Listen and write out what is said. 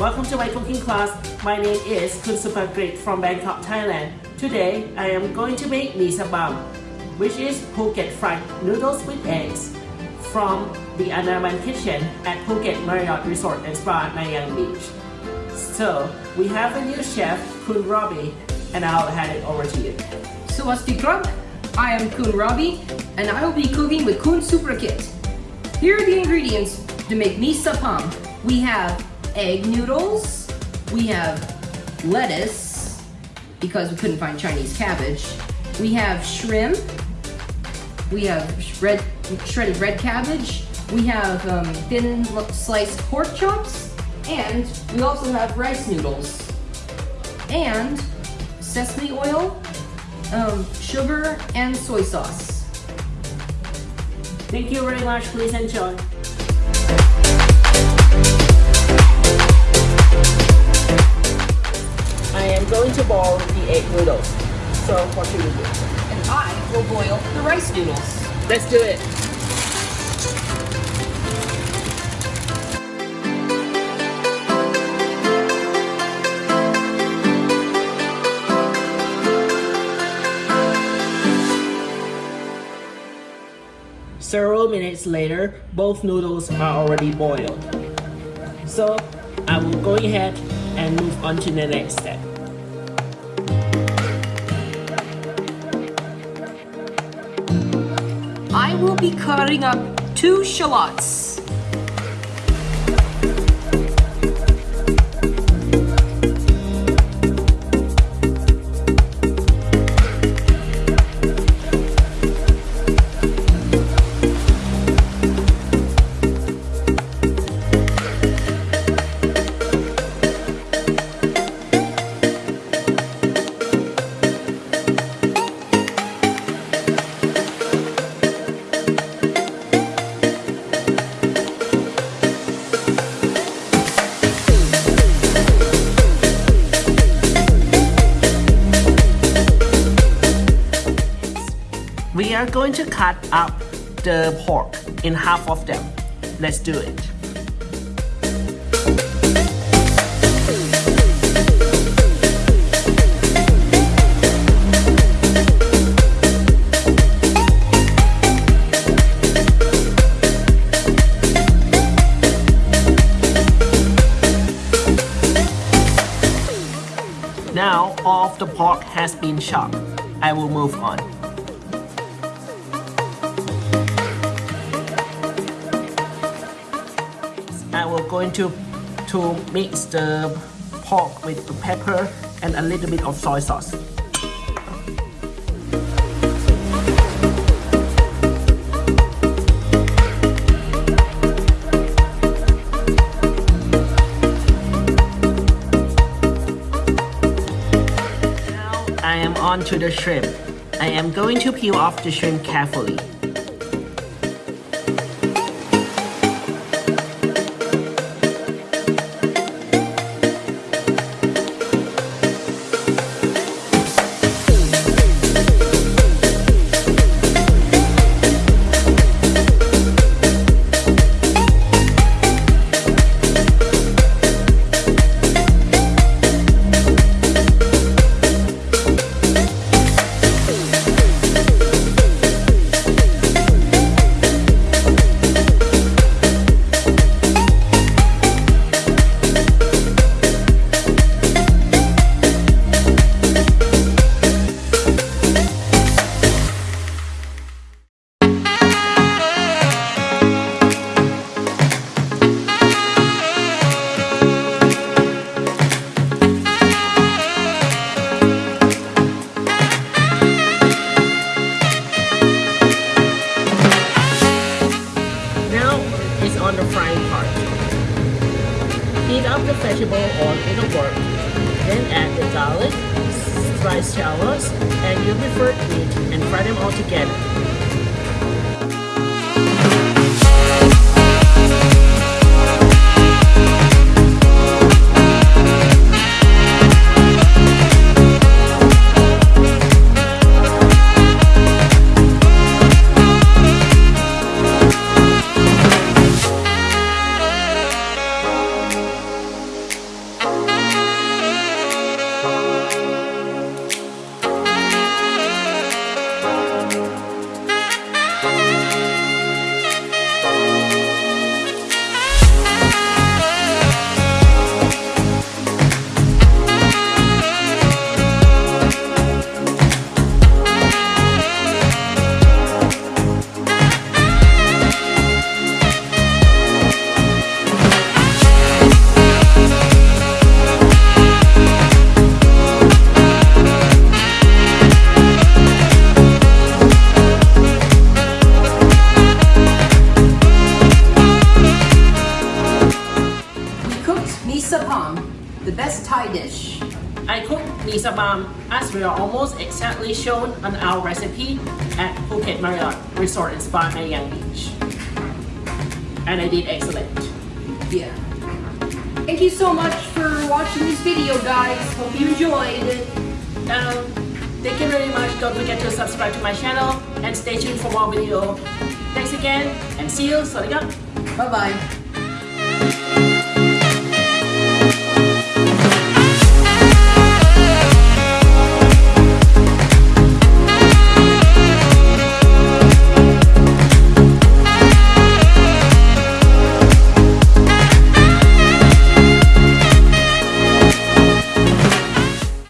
Welcome to my cooking class. My name is Kun Supagrit from Bangkok, Thailand. Today, I am going to make mee sabam, which is Phuket fried noodles with eggs from the Anaman Kitchen at Phuket Marriott Resort and Spa Nai Yang Beach. So, we have a new chef, Kun Robbie, and I'll hand it over to you. Swasti Krab. I am Kun Ravi and I will be cooking with Kun Suprakit. Here are the ingredients to make mee sapam. We have egg noodles, we have lettuce, because we couldn't find Chinese cabbage, we have shrimp, we have red, shredded red cabbage, we have um, thin sliced pork chops, and we also have rice noodles, and sesame oil, um, sugar, and soy sauce. Thank you very much. Please enjoy. Egg noodles. So what should we do? And I will boil the rice noodles. Let's do it. Several minutes later, both noodles are already boiled. So I will go ahead and move on to the next step. Will be cutting up two shallots. We are going to cut up the pork in half of them. Let's do it. Now all of the pork has been chopped. I will move on. Going to to mix the pork with the pepper and a little bit of soy sauce. Now I am on to the shrimp. I am going to peel off the shrimp carefully. Part. Heat up the vegetable on middle burn. Then add the garlic, sliced shallots, and your preferred meat and fry them all together. pizza as we are almost exactly shown on our recipe at Phuket Marriott Resort and Spa Nai Yang Beach. And I did excellent. Yeah. Thank you so much for watching this video guys. Hope you enjoyed. Um, thank you very much. Don't forget to subscribe to my channel and stay tuned for more video. Thanks again and see you. Sorry. Bye bye.